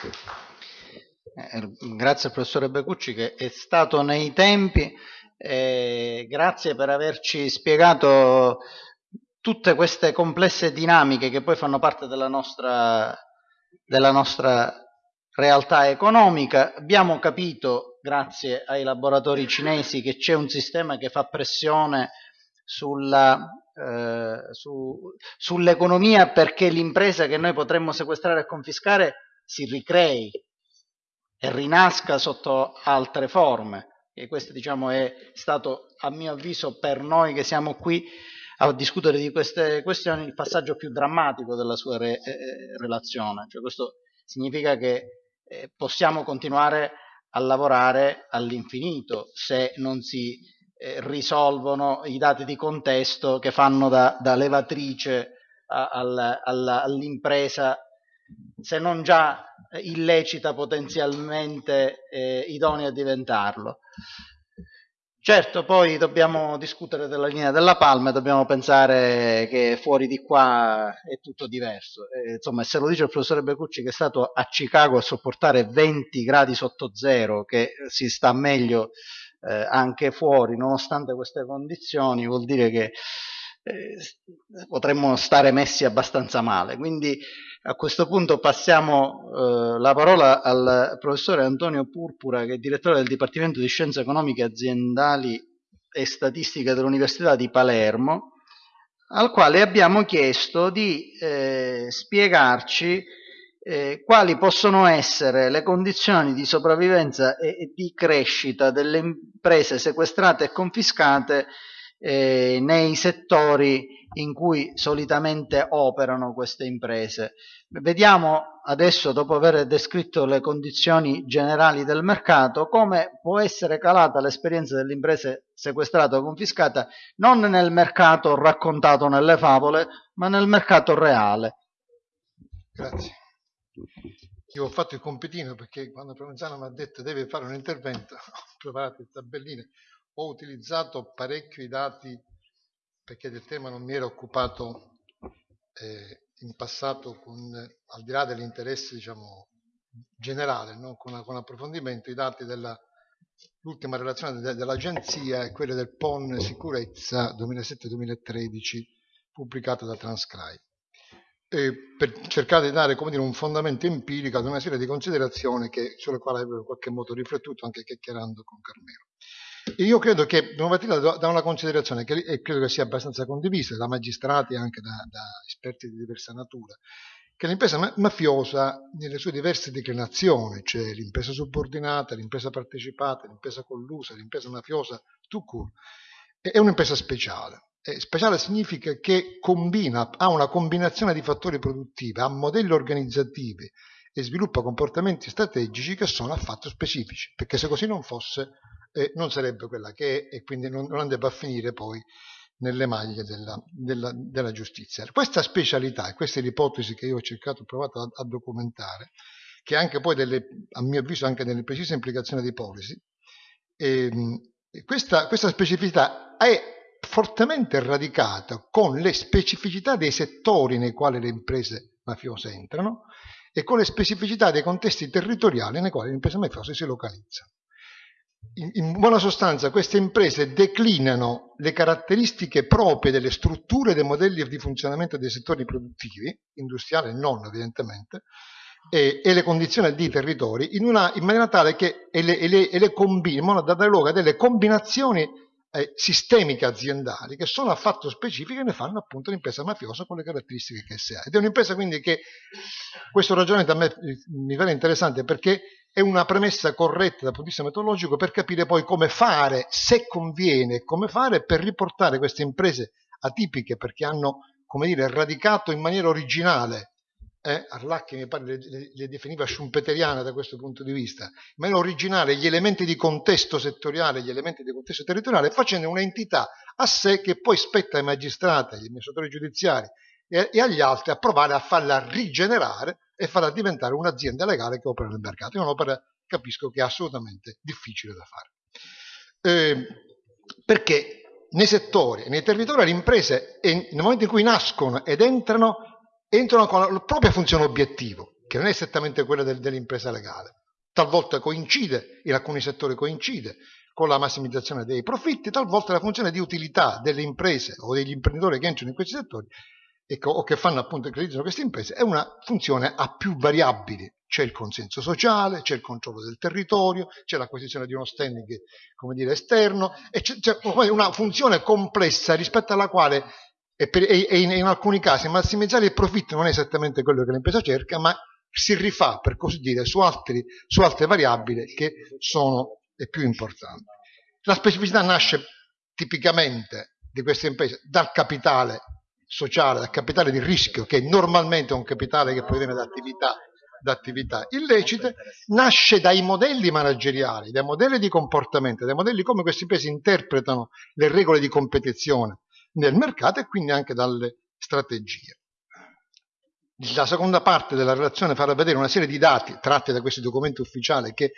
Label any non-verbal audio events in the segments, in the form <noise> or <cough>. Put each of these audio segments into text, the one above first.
Eh, grazie al professore Becucci che è stato nei tempi, eh, grazie per averci spiegato tutte queste complesse dinamiche che poi fanno parte della nostra, della nostra realtà economica. Abbiamo capito, grazie ai laboratori cinesi, che c'è un sistema che fa pressione sulla, eh, su, sull'economia perché l'impresa che noi potremmo sequestrare e confiscare si ricrei e rinasca sotto altre forme. E questo diciamo, è stato, a mio avviso, per noi che siamo qui a discutere di queste questioni, il passaggio più drammatico della sua re, eh, relazione. Cioè, questo significa che eh, possiamo continuare a lavorare all'infinito se non si eh, risolvono i dati di contesto che fanno da, da levatrice all'impresa se non già illecita potenzialmente eh, idonea a diventarlo. Certo, poi dobbiamo discutere della linea della palma e dobbiamo pensare che fuori di qua è tutto diverso. Eh, insomma, se lo dice il professore Becucci che è stato a Chicago a sopportare 20 gradi sotto zero, che si sta meglio eh, anche fuori, nonostante queste condizioni, vuol dire che eh, potremmo stare messi abbastanza male. Quindi a questo punto passiamo eh, la parola al professore Antonio Purpura, che è direttore del Dipartimento di Scienze Economiche Aziendali e Statistiche dell'Università di Palermo, al quale abbiamo chiesto di eh, spiegarci eh, quali possono essere le condizioni di sopravvivenza e, e di crescita delle imprese sequestrate e confiscate eh, nei settori in cui solitamente operano queste imprese. Vediamo adesso, dopo aver descritto le condizioni generali del mercato, come può essere calata l'esperienza dell'impresa sequestrata o confiscata non nel mercato raccontato nelle favole, ma nel mercato reale. Grazie. Io ho fatto il compitino perché quando Provenzano mi ha detto deve fare un intervento, <laughs> ho preparato le tabelline, ho utilizzato parecchio i dati perché del tema non mi ero occupato eh, in passato con, al di là dell'interesse diciamo, generale, no? con, con, approfondimento, i dati dell'ultima relazione de, dell'agenzia e quelle del PON Sicurezza 2007-2013 pubblicata da Transcribe. E per cercare di dare dire, un fondamento empirico ad una serie di considerazioni che, sulle quali avevo in qualche modo riflettuto anche chiacchierando con Carmelo. Io credo che dobbiamo partire da una considerazione che credo che sia abbastanza condivisa da magistrati e anche da, da esperti di diversa natura, che l'impresa mafiosa nelle sue diverse declinazioni, cioè l'impresa subordinata, l'impresa partecipata, l'impresa collusa, l'impresa mafiosa, tout è un'impresa speciale. E speciale significa che combina, ha una combinazione di fattori produttivi, ha modelli organizzativi e sviluppa comportamenti strategici che sono affatto specifici, perché se così non fosse eh, non sarebbe quella che è e quindi non, non andrebbe a finire poi nelle maglie della, della, della, giustizia. Questa specialità, e questa è l'ipotesi che io ho cercato, ho provato a, a documentare, che anche poi delle, a mio avviso anche delle precise implicazioni di policy, ehm, questa, questa specificità è fortemente radicata con le specificità dei settori nei quali le imprese mafiose entrano e con le specificità dei contesti territoriali nei quali le imprese mafiose si localizzano in buona sostanza queste imprese declinano le caratteristiche proprie delle strutture e dei modelli di funzionamento dei settori produttivi, industriali non evidentemente, e, e le condizioni di territori in, una, in maniera tale che e le, e le, e le combinano, da dare luogo a delle combinazioni eh, sistemiche aziendali che sono affatto specifiche e ne fanno appunto l'impresa mafiosa con le caratteristiche che esse ha. Ed è un'impresa quindi che questo ragionamento a me mi pare interessante perché è una premessa corretta dal punto di vista metodologico per capire poi come fare, se conviene, come fare per riportare queste imprese atipiche perché hanno, come dire, radicato in maniera originale eh, Arlacchi mi pare le, le, le, definiva schumpeteriane da questo punto di vista, in maniera originale gli elementi di contesto settoriale, gli elementi di contesto territoriale, facendo un'entità a sé che poi spetta ai magistrati, agli amministratori giudiziari e, e agli altri a provare a farla rigenerare e farà diventare un'azienda legale che opera nel mercato. È un'opera, capisco, che è assolutamente difficile da fare. Eh, perché nei settori nei territori le imprese, nel momento in cui nascono ed entrano, entrano con la propria funzione obiettivo, che non è esattamente quella del, dell'impresa legale. Talvolta coincide, in alcuni settori coincide con la massimizzazione dei profitti, talvolta la funzione di utilità delle imprese o degli imprenditori che entrano in questi settori ecco, o che fanno appunto che utilizzano queste imprese è una funzione a più variabili. C'è il consenso sociale, c'è il controllo del territorio, c'è l'acquisizione di uno standing come dire, esterno, e c'è, c'è una funzione complessa rispetto alla quale e, per, e in, in, alcuni casi massimizzare il profitto non è esattamente quello che l'impresa cerca, ma si rifà, per così dire, su, altri, su altre variabili che sono le più importanti. La specificità nasce tipicamente di queste imprese dal capitale sociale, dal capitale di rischio, che normalmente è un capitale che proviene da attività, da attività illecite, nasce dai modelli manageriali, dai modelli di comportamento, dai modelli come queste imprese interpretano le regole di competizione nel mercato e quindi anche dalle strategie. La seconda parte della relazione farà vedere una serie di dati tratti da questi documenti ufficiali che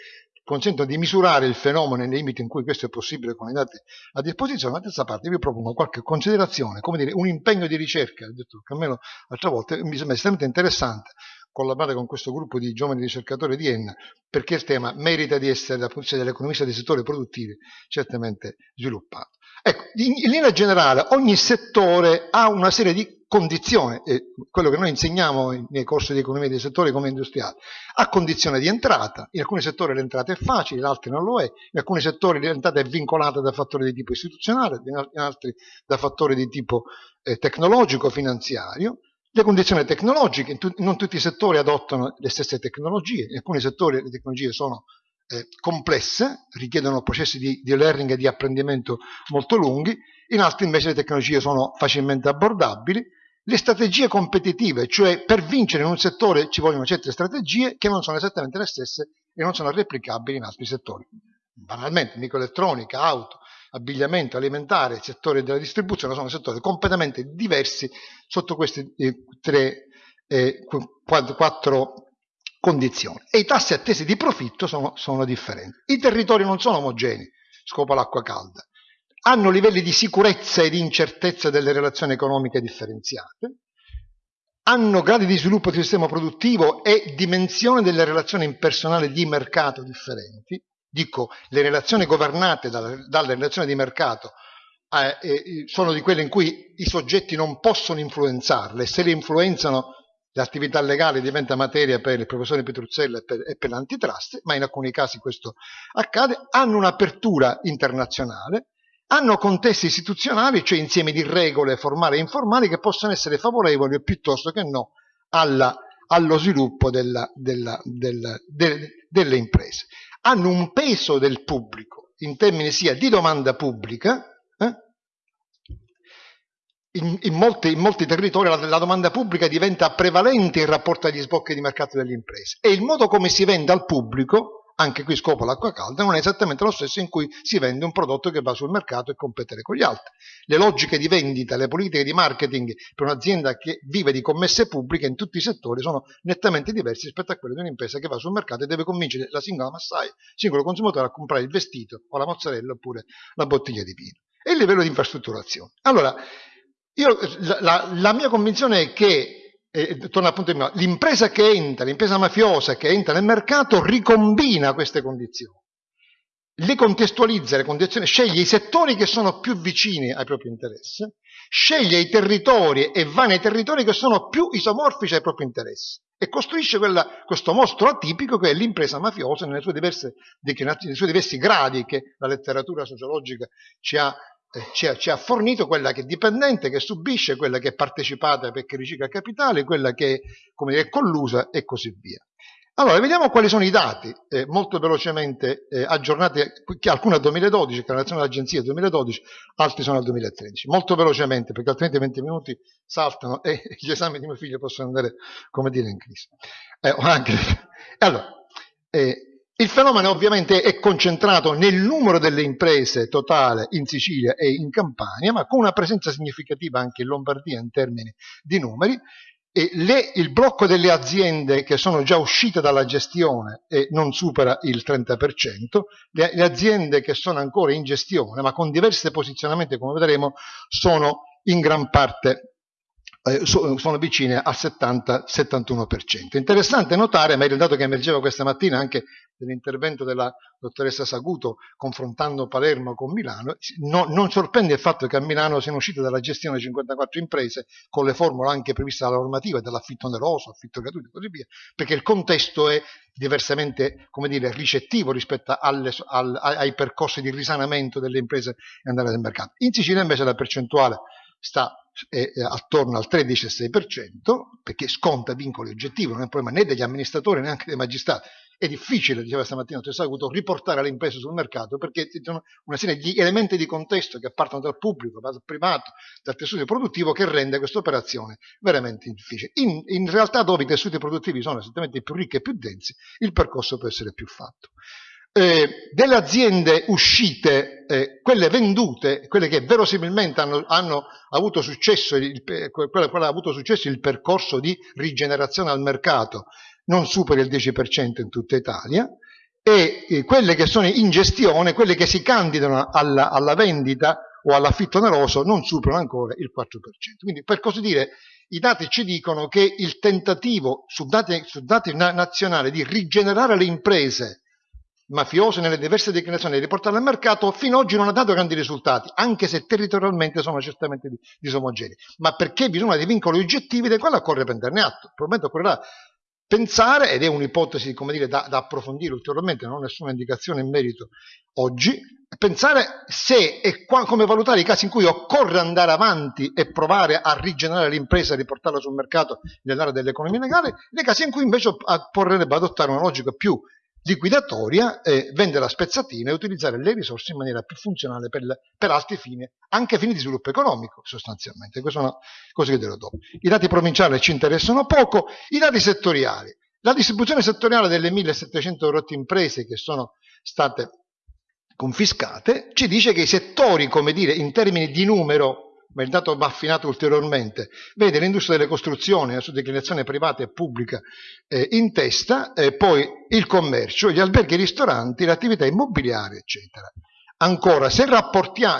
consentono di misurare il fenomeno nei limiti in cui questo è possibile con i dati a disposizione, la terza parte vi propongo qualche considerazione, come dire, un impegno di ricerca, ho detto che almeno altre volte mi sembra estremamente interessante collaborare con questo gruppo di giovani ricercatori di Enna, perché il tema merita di essere dal punto di vista dell'economista dei settori produttivi certamente sviluppato. Ecco, in, in linea generale ogni settore ha una serie di condizione, eh, quello che noi insegniamo nei corsi di economia dei settori come industriali, ha condizione di entrata, in alcuni settori l'entrata è facile, in altri non lo è, in alcuni settori l'entrata è vincolata da fattori di tipo istituzionale, in altri da fattori di tipo eh, tecnologico, finanziario, le condizioni tecnologiche, non tutti i settori adottano le stesse tecnologie, in alcuni settori le tecnologie sono eh, complesse, richiedono processi di, di, learning e di apprendimento molto lunghi, in altri invece le tecnologie sono facilmente abbordabili, le strategie competitive, cioè per vincere in un settore ci vogliono certe strategie che non sono esattamente le stesse e non sono replicabili in altri settori. Banalmente, microelettronica, auto, abbigliamento, alimentare, settore della distribuzione sono settori completamente diversi sotto queste eh, tre, eh, quattro condizioni. E i tassi attesi di profitto sono, sono differenti. I territori non sono omogenei, scopa l'acqua calda hanno livelli di sicurezza e di incertezza delle relazioni economiche differenziate, hanno gradi di sviluppo del sistema produttivo e dimensione delle relazioni impersonali di mercato differenti, dico le relazioni governate dalle, dalle relazioni di mercato eh, eh, sono di quelle in cui i soggetti non possono influenzarle, se le influenzano l'attività legale diventa materia per il professore Petruzzella e per, e per l'antitrust, ma in alcuni casi questo accade, hanno un'apertura internazionale, hanno contesti istituzionali, cioè insieme di regole formali e informali che possono essere favorevoli piuttosto che no alla, allo sviluppo della, della, della, de, delle imprese. Hanno un peso del pubblico in termini sia di domanda pubblica? In, in, molti, in, molti, territori la, la, domanda pubblica diventa prevalente in rapporto agli sbocchi di mercato delle imprese e il modo come si vende al pubblico anche qui scopo l'acqua calda, non è esattamente lo stesso in cui si vende un prodotto che va sul mercato e competere con gli altri. Le logiche di vendita, le politiche di marketing per un'azienda che vive di commesse pubbliche in tutti i settori sono nettamente diverse rispetto a quelle di un'impresa che va sul mercato e deve convincere la singola massaia, il singolo consumatore a comprare il vestito o la mozzarella oppure la bottiglia di vino. E il livello di infrastrutturazione. Allora, io, la, la mia convinzione è che e torno appunto prima, l'impresa che entra, l'impresa mafiosa che entra nel mercato ricombina queste condizioni, le contestualizza le condizioni, sceglie i settori che sono più vicini ai propri interessi, sceglie i territori e va nei territori che sono più isomorfici ai propri interessi e costruisce quella, questo mostro atipico che è l'impresa mafiosa nelle sue diverse nei suoi diversi gradi che la letteratura sociologica ci ha eh, ci ha, ci ha, fornito quella che è dipendente, che subisce, quella che è partecipata perché ricicla capitale, quella che è, dire, collusa e così via. Allora, vediamo quali sono i dati, eh, molto velocemente eh, aggiornati, alcuni al 2012, che la relazione dell'agenzia del 2012, altri sono al 2013. Molto velocemente, perché altrimenti 20 minuti saltano e gli esami di mio figlio possono andare, come dire, in crisi. Eh, anche... <laughs> Allora, eh, il fenomeno ovviamente è concentrato nel numero delle imprese totale in Sicilia e in Campania, ma con una presenza significativa anche in Lombardia in termini di numeri. Le, il blocco delle aziende che sono già uscite dalla gestione e non supera il 30%, le, le aziende che sono ancora in gestione ma con diversi posizionamenti come vedremo sono in gran parte eh, sono vicine al 70-71%. Interessante notare, ma è il dato che emergeva questa mattina anche nell'intervento della dottoressa Saguto confrontando Palermo con Milano, no, non sorprende il fatto che a Milano siano uscite dalla gestione 54 imprese con le formule anche previste dalla normativa dell'affitto oneroso, affitto gratuito e così via, perché il contesto è diversamente come dire, ricettivo rispetto alle, al, ai percorsi di risanamento delle imprese e andare nel mercato. In Sicilia invece la percentuale sta eh, attorno al 13,6% perché sconta vincoli oggettivi, non è un problema né degli amministratori neanche dei magistrati. È difficile, diceva stamattina il Saguto, riportare le imprese sul mercato perché ci sono una serie di elementi di contesto che partono dal pubblico, dal privato, dal tessuto produttivo che rende questa operazione veramente difficile. In, in realtà dove i tessuti produttivi sono esattamente più ricchi e più densi, il percorso può essere più fatto eh, delle aziende uscite, eh, quelle vendute, quelle che verosimilmente hanno, hanno avuto successo, il, quelle, quelle avuto successo il percorso di rigenerazione al mercato, non supera il 10% in tutta Italia, e eh, quelle che sono in gestione, quelle che si candidano alla, alla vendita o all'affitto oneroso, non superano ancora il 4%. Quindi, per così dire, i dati ci dicono che il tentativo su dati, su dati nazionali di rigenerare le imprese mafiose nelle diverse declinazioni di riportarle al mercato fino ad oggi non ha dato grandi risultati, anche se territorialmente sono certamente disomogenei. Ma perché bisogna dei vincoli oggettivi dei quali occorre prenderne atto. Probabilmente occorrerà pensare, ed è un'ipotesi dire, da, da, approfondire ulteriormente, non ho nessuna indicazione in merito oggi, pensare se e qua, come valutare i casi in cui occorre andare avanti e provare a rigenerare l'impresa e riportarla sul mercato nell'area dell'economia legale, nei casi in cui invece occorrerebbe adottare una logica più liquidatoria, eh, vendere la spezzatina e utilizzare le risorse in maniera più funzionale per, per, altri fini, anche fini di sviluppo economico sostanzialmente. Queste sono cose che dirò dopo. I dati provinciali ci interessano poco, i dati settoriali. La distribuzione settoriale delle 1700 rotte imprese che sono state confiscate ci dice che i settori, come dire, in termini di numero ma il dato va affinato ulteriormente, vede l'industria delle costruzioni, la sua declinazione privata e pubblica eh, in testa, eh, poi il commercio, gli alberghi, i ristoranti, l'attività immobiliare, eccetera. Ancora, se,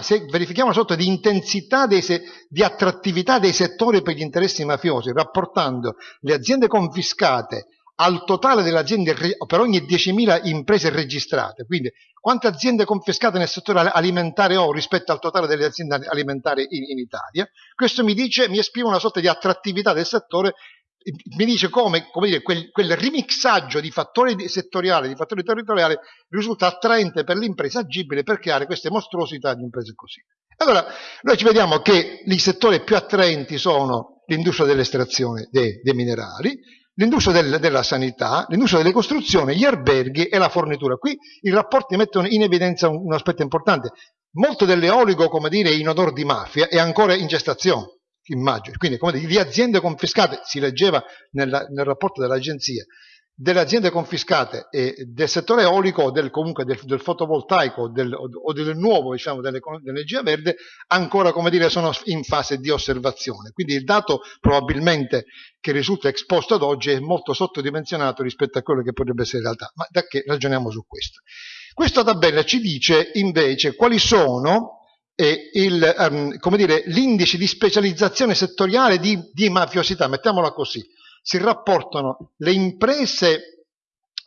se verifichiamo una sorta di intensità, di attrattività dei settori per gli interessi mafiosi, rapportando le aziende confiscate al totale delle aziende per ogni 10.000 imprese registrate, quindi quante aziende confiscate nel settore alimentare ho rispetto al totale delle aziende alimentari in, in Italia, questo mi dice, mi esprime una sorta di attrattività del settore mi dice come, come dire, quel, quel, remixaggio di fattori settoriali, di fattori territoriali risulta attraente per l'impresa, agibile per creare queste mostruosità di imprese così. Allora, noi ci vediamo che i settori più attraenti sono l'industria dell'estrazione dei, dei minerali, l'industria del, della sanità, l'industria delle costruzioni, gli alberghi e la fornitura. Qui i rapporti mettono in evidenza un, un aspetto importante. Molto dell'eolico, come dire, in odor di mafia è ancora in gestazione, immagino. Quindi, come dire, di aziende confiscate, si leggeva nella, nel rapporto dell'agenzia, delle aziende confiscate e del settore eolico o del, comunque del, del fotovoltaico del, o del nuovo diciamo, dell'energia verde ancora come dire sono in fase di osservazione. Quindi il dato probabilmente che risulta esposto ad oggi è molto sottodimensionato rispetto a quello che potrebbe essere in realtà ma da che ragioniamo su questo? Questa tabella ci dice invece quali sono eh, um, l'indice di specializzazione settoriale di, di mafiosità mettiamola così si rapportano le imprese,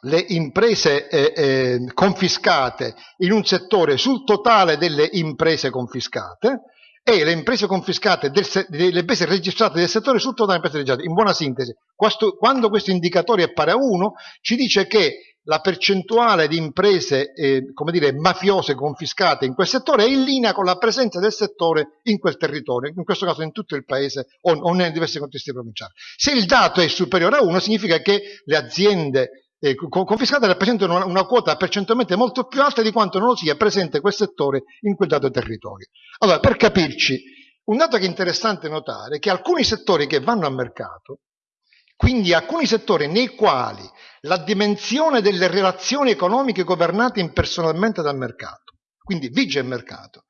le imprese eh, eh, confiscate in un settore sul totale delle imprese confiscate e le imprese confiscate, del, le imprese registrate del settore sul totale delle imprese registrate. In buona sintesi, questo, quando questo indicatore è pari a 1, ci dice che la percentuale di imprese eh, come dire, mafiose confiscate in quel settore è in linea con la presenza del settore in quel territorio, in questo caso in tutto il paese o, o nei diversi contesti provinciali. Se il dato è superiore a 1 significa che le aziende eh, confiscate rappresentano una, una, quota percentualmente molto più alta di quanto non lo sia presente quel settore in quel dato territorio. Allora, per capirci, un dato che è interessante notare è che alcuni settori che vanno a mercato, quindi alcuni settori nei quali la dimensione delle relazioni economiche governate impersonalmente dal mercato. Quindi vige il mercato.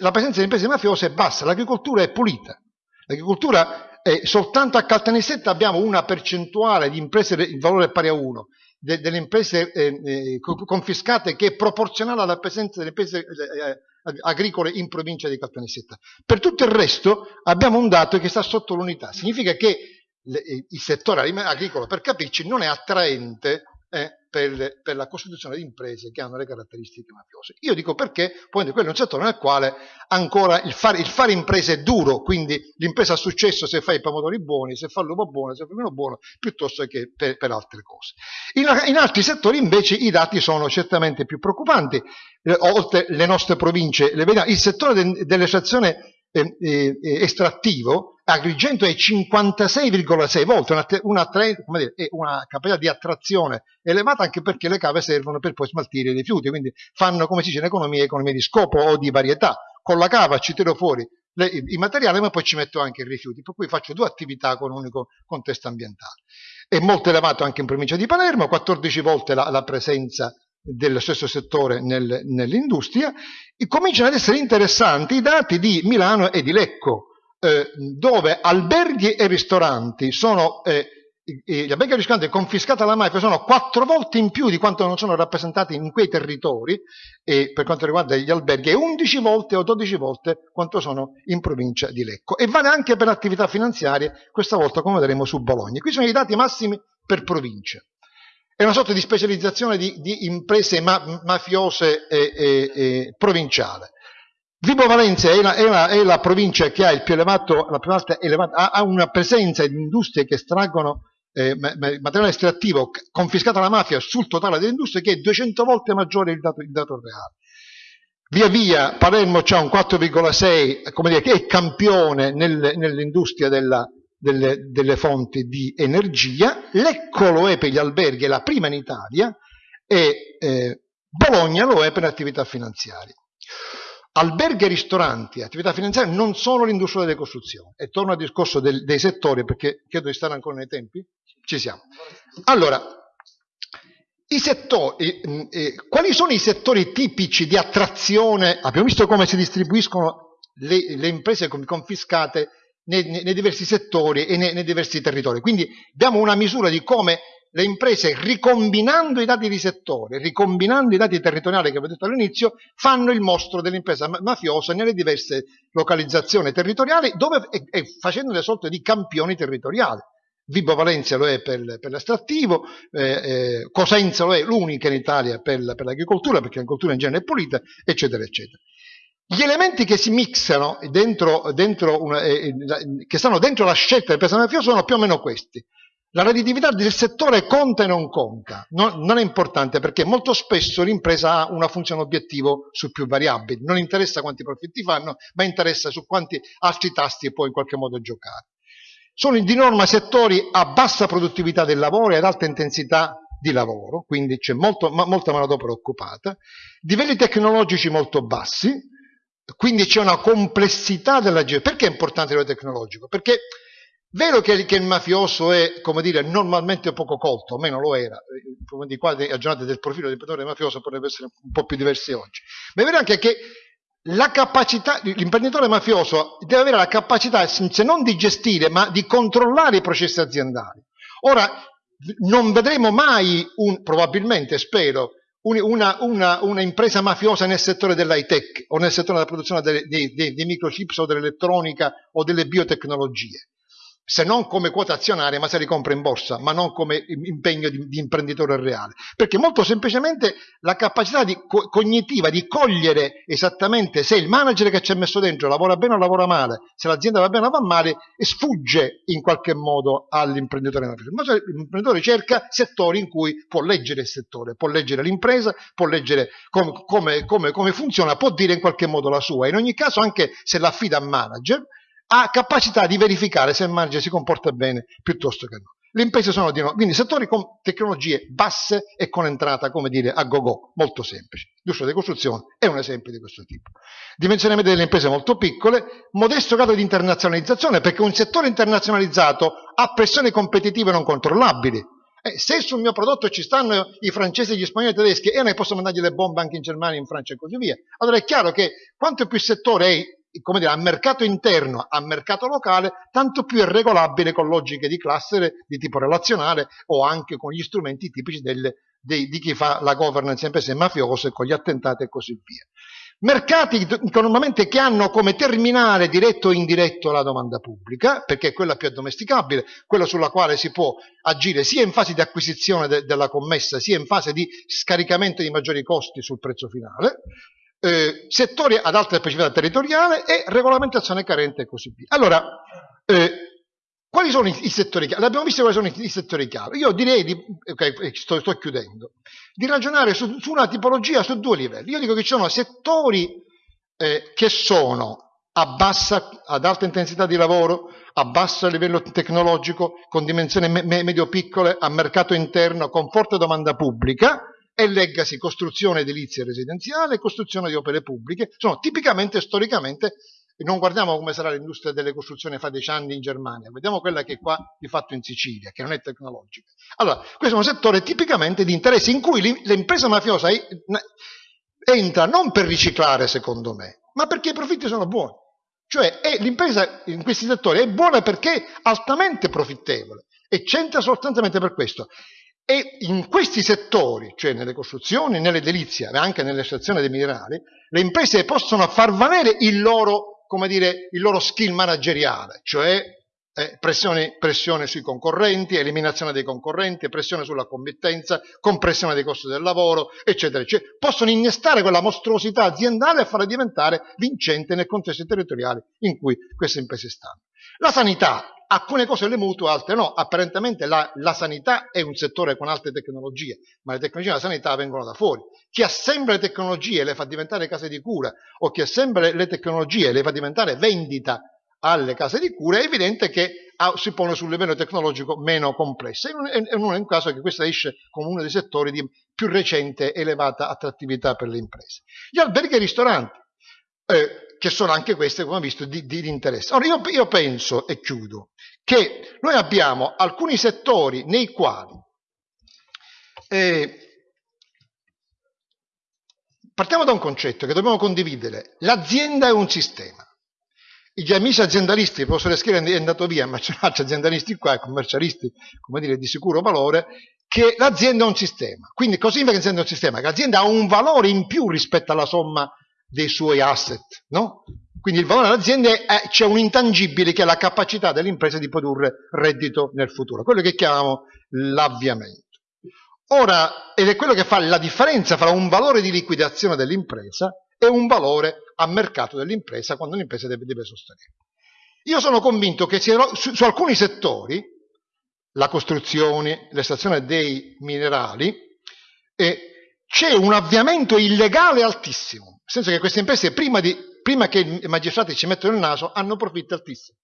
La presenza di imprese mafiose è bassa, l'agricoltura è pulita. L'agricoltura è soltanto a Caltanissetta abbiamo una percentuale di imprese, il valore pari a 1, de, delle imprese eh, eh, confiscate che è proporzionale alla presenza delle imprese eh, agricole in provincia di Caltanissetta. Per tutto il resto abbiamo un dato che sta sotto l'unità, significa che il settore agricolo, per capirci, non è attraente eh, per, per, la costituzione di imprese che hanno le caratteristiche mafiose. Io dico perché, poi quello è un settore nel quale ancora il fare, il fare imprese è duro, quindi l'impresa ha successo se fa i pomodori buoni, se fa l'uovo buono, se fa vino buono, piuttosto che per, per altre cose. In, in, altri settori invece i dati sono certamente più preoccupanti, eh, oltre le nostre province, le il settore de, dell'estrazione eh, eh, estrattivo Agrigento è 56,6 volte, una, una, dire, una, capacità di attrazione elevata anche perché le cave servono per poi smaltire i rifiuti, quindi fanno come si dice in economia, economia di scopo o di varietà. Con la cava ci tiro fuori le, i materiali ma poi ci metto anche i rifiuti, per cui faccio due attività con un unico contesto ambientale. È molto elevato anche in provincia di Palermo, 14 volte la, la presenza dello stesso settore nel, nell'industria, e cominciano ad essere interessanti i dati di Milano e di Lecco, eh, dove alberghi e ristoranti sono, eh, gli alberghi e ristoranti confiscati alla mafia sono quattro volte in più di quanto non sono rappresentati in quei territori, e per quanto riguarda gli alberghi, e 11 volte o 12 volte quanto sono in provincia di Lecco. E vale anche per attività finanziarie, questa volta come vedremo su Bologna. Qui sono i dati massimi per provincia. È una sorta di specializzazione di, di imprese ma, mafiose e, e, e provinciale. Vibo Valencia è la, è, la, è la, provincia che ha il più elevato, la più alta elevata, ha, una presenza di industrie che estraggono eh, materiale estrattivo confiscato alla mafia sul totale delle industrie che è 200 volte maggiore il dato, il dato reale. Via via Palermo c'ha un 4,6, come dire, che è campione nel, nell'industria della, delle, delle, fonti di energia, Lecco lo è per gli alberghi, è la prima in Italia, e eh, Bologna lo è per le attività finanziarie. Alberghi e ristoranti, attività finanziarie, non sono l'industria delle costruzioni. E torno al discorso del, dei settori, perché credo di stare ancora nei tempi. Ci siamo. Allora, settori, eh, eh, quali sono i settori tipici di attrazione? Abbiamo visto come si distribuiscono le, le imprese confiscate nei, nei, diversi settori e nei, nei diversi territori. Quindi abbiamo una misura di come le imprese, ricombinando i dati di settore, ricombinando i dati territoriali che avevo detto all'inizio, fanno il mostro dell'impresa mafiosa nelle diverse localizzazioni territoriali dove, e, e facendo le sorte di campioni territoriali. Vibo Valencia lo è per, per l'estrattivo, eh, eh, Cosenza lo è l'unica in Italia per, per l'agricoltura, perché l'agricoltura in genere è pulita, eccetera, eccetera. Gli elementi che si mixano dentro, dentro una, eh, eh che stanno dentro la scelta del personale mafioso sono più o meno questi. La redditività del settore conta e non conta, non, non è importante perché molto spesso l'impresa ha una funzione obiettivo su più variabili, non interessa quanti profitti fanno, ma interessa su quanti altri tasti può in qualche modo giocare. Sono di norma settori a bassa produttività del lavoro e ad alta intensità di lavoro, quindi c'è molto, ma, molta manodopera occupata, livelli tecnologici molto bassi, quindi c'è una complessità della gestione. Perché è importante il livello tecnologico? Perché Vero che, che, il mafioso è, come dire, normalmente poco colto, o meno lo era, eh, di qua aggiornate del profilo dell'imprenditore mafioso potrebbe essere un po' più diversi oggi, ma è vero anche che la capacità, l'imprenditore mafioso deve avere la capacità, se non di gestire, ma di controllare i processi aziendali. Ora, non vedremo mai, un, probabilmente, spero, una, una, una, impresa mafiosa nel settore dell'high tech o nel settore della produzione dei, dei, dei, microchips o dell'elettronica o delle biotecnologie se non come quota azionaria, ma se li compra in borsa, ma non come impegno di, di imprenditore reale. Perché molto semplicemente la capacità di, co- cognitiva di cogliere esattamente se il manager che ci ha messo dentro lavora bene o lavora male, se l'azienda va bene o va male, sfugge in qualche modo all'imprenditore. Ma l'imprenditore cerca settori in cui può leggere il settore, può leggere l'impresa, può leggere com- come, come, come funziona, può dire in qualche modo la sua. In ogni caso, anche se l'affida a manager, ha capacità di verificare se il manager si comporta bene piuttosto che no. Le imprese sono di no, quindi settori con tecnologie basse e con entrata, come dire, a go-go, molto semplici. L'industria delle costruzioni è un esempio di questo tipo. Dimensione media delle imprese molto piccole, modesto grado di internazionalizzazione, perché un settore internazionalizzato ha pressioni competitive non controllabili. Eh, se sul mio prodotto ci stanno i francesi, gli spagnoli i tedeschi e noi posso mandargli le bombe anche in Germania, in Francia e così via, allora è chiaro che quanto più il settore è come dire, a mercato interno, a mercato locale, tanto più è regolabile con logiche di cluster di tipo relazionale o anche con gli strumenti tipici delle, dei, di chi fa la governance imprese mafiose, con gli attentati e così via. Mercati che normalmente che hanno come terminale diretto o indiretto la domanda pubblica, perché è quella più addomesticabile, quella sulla quale si può agire sia in fase di acquisizione de della commessa, sia in fase di scaricamento di maggiori costi sul prezzo finale, eh, settori ad alta specificità territoriale e regolamentazione carente e così via. Allora, eh, quali sono i, i settori chiave? L'abbiamo visto quali sono i, i settori chiave. Io direi, di, okay, sto, sto, chiudendo, di ragionare su, su, una tipologia su due livelli. Io dico che ci sono settori eh, che sono a bassa, ad alta intensità di lavoro, a basso livello tecnologico, con dimensioni me, medio-piccole, a mercato interno, con forte domanda pubblica, e leggasi costruzione edilizia residenziale costruzione di opere pubbliche, sono tipicamente, storicamente, non guardiamo come sarà l'industria delle costruzioni fra dieci anni in Germania, vediamo quella che è qua di fatto in Sicilia, che non è tecnologica. Allora, questo è un settore tipicamente di interesse in cui l'impresa mafiosa entra non per riciclare, secondo me, ma perché i profitti sono buoni. Cioè l'impresa in questi settori è buona perché è altamente profittevole e c'entra sostanzialmente per questo. E in questi settori, cioè nelle costruzioni, nell'edilizia, ma anche nell'estrazione dei minerali, le imprese possono far valere il loro, dire, il loro skill manageriale, cioè eh, pressione, pressione, sui concorrenti, eliminazione dei concorrenti, pressione sulla committenza, compressione dei costi del lavoro, eccetera, eccetera. Possono innestare quella mostruosità aziendale e farla diventare vincente nel contesto territoriale in cui queste imprese stanno. La sanità alcune cose le mutua, altre no. Apparentemente la, la, sanità è un settore con alte tecnologie, ma le tecnologie della sanità vengono da fuori. Chi assembla le tecnologie e le fa diventare case di cura o chi assembla le tecnologie e le fa diventare vendita alle case di cura, è evidente che si pone sul livello tecnologico meno complesso. E non è un caso che questo esce come uno dei settori di più recente elevata attrattività per le imprese. Gli alberghi e i ristoranti. Eh, che sono anche queste, come visto, di, di interesse. Ora, io, io penso, e chiudo, che noi abbiamo alcuni settori nei quali eh, partiamo da un concetto che dobbiamo condividere. L'azienda è un sistema. Gli amici aziendalisti, il professore Schiera è andato via, ma c'è aziendalisti qua, commercialisti, come dire, di sicuro valore, che l'azienda è un sistema. Quindi cosa significa che l'azienda è un sistema? Che l'azienda ha un valore in più rispetto alla somma dei suoi asset, no? Quindi il valore dell'azienda è, c'è un intangibile che è la capacità dell'impresa di produrre reddito nel futuro, quello che chiamiamo l'avviamento. Ora, ed è quello che fa la differenza fra un valore di liquidazione dell'impresa e un valore a mercato dell'impresa quando l'impresa deve, deve sostenere. Io sono convinto che su, su alcuni settori, la costruzione, l'estrazione dei minerali, eh, c'è un avviamento illegale altissimo senso che queste imprese, prima, di, prima che i magistrati ci mettono il naso, hanno profitti altissimi,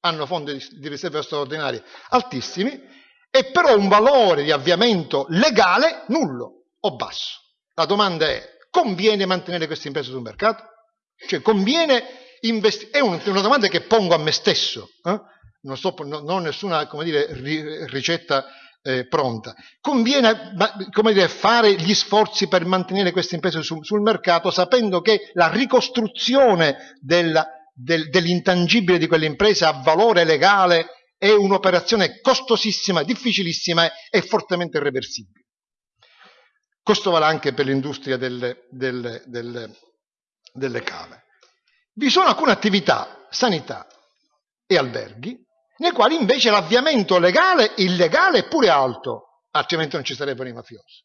hanno fondi di, di riserva straordinarie altissimi, e però un valore di avviamento legale nullo o basso. La domanda è, conviene mantenere queste imprese sul mercato? Cioè, conviene investire? È una domanda che pongo a me stesso, eh? non, sto, non, ho nessuna dire, ricetta eh, pronta. Conviene dire, fare gli sforzi per mantenere queste imprese sul, sul mercato sapendo che la ricostruzione della, del, dell'intangibile di quell'impresa a valore legale è un'operazione costosissima, difficilissima e fortemente irreversibile. Questo vale anche per l'industria delle, delle, delle, delle cave. Vi sono alcune attività, sanità e alberghi, nei quali invece l'avviamento legale, illegale è pure alto, altrimenti non ci sarebbero i mafiosi.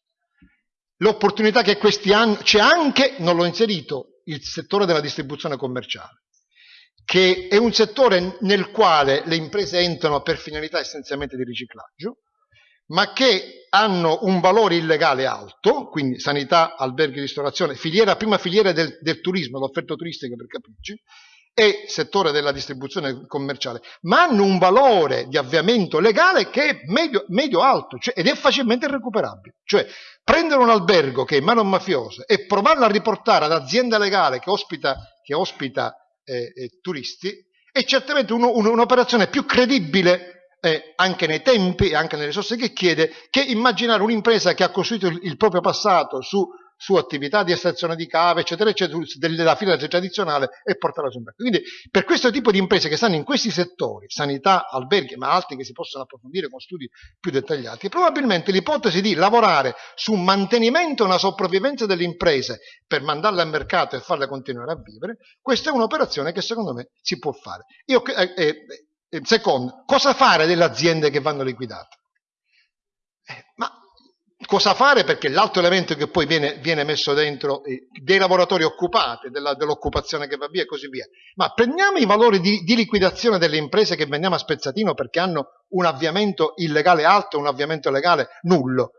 L'opportunità che questi hanno, c'è anche, non l'ho inserito, il settore della distribuzione commerciale, che è un settore nel quale le imprese entrano per finalità essenzialmente di riciclaggio, ma che hanno un valore illegale alto, quindi sanità, alberghi, ristorazione, filiera, prima filiera del, del turismo, l'offerta turistica per capirci, e settore della distribuzione commerciale, ma hanno un valore di avviamento legale che è medio-alto cioè, ed è facilmente recuperabile. Cioè, prendere un albergo che è in mano mafiosa e provarlo a riportare ad azienda legale che ospita, che ospita eh, eh, turisti è certamente un, un, un'operazione più credibile eh, anche nei tempi e anche nelle risorse che chiede che immaginare un'impresa che ha costruito il, il proprio passato su su attività di estrazione di cave, eccetera, eccetera, della fila tradizionale e portarla sul mercato. Quindi per questo tipo di imprese che stanno in questi settori, sanità, alberghi, ma altri che si possono approfondire con studi più dettagliati, probabilmente l'ipotesi di lavorare su un mantenimento e una sopravvivenza delle imprese per mandarle al mercato e farle continuare a vivere, questa è un'operazione che secondo me si può fare. Io, eh, eh, eh secondo, cosa fare delle aziende che vanno liquidate? Cosa fare? Perché l'altro elemento che poi viene, viene messo dentro eh, dei lavoratori occupati, dell'occupazione che va via e così via. Ma prendiamo i valori di, di, liquidazione delle imprese che vendiamo a spezzatino perché hanno un avviamento illegale alto un avviamento legale nullo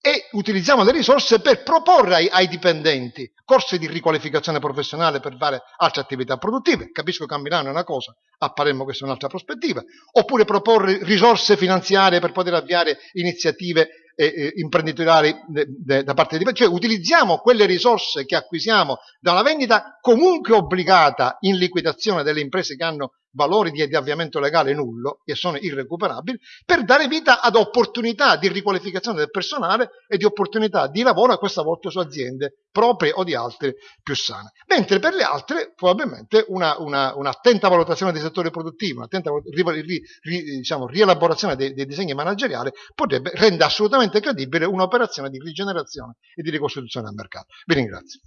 e utilizziamo le risorse per proporre ai, ai, dipendenti corsi di riqualificazione professionale per fare altre attività produttive. Capisco che a Milano è una cosa, a Palermo questa è un'altra prospettiva. Oppure proporre risorse finanziarie per poter avviare iniziative eh, imprenditoriali da parte di cioè utilizziamo quelle risorse che acquisiamo da una vendita comunque obbligata in liquidazione delle imprese che hanno valori di, di avviamento legale nullo, che sono irrecuperabili, per dare vita ad opportunità di riqualificazione del personale e di opportunità di lavoro, a questa volta su aziende proprie o di altre più sane. Mentre per le altre, probabilmente, una, una, un'attenta valutazione dei settori produttivi, un'attenta ri, ri, diciamo, rielaborazione dei, dei disegni manageriali potrebbe rendere assolutamente credibile un'operazione di rigenerazione e di ricostituzione del mercato. Vi ringrazio.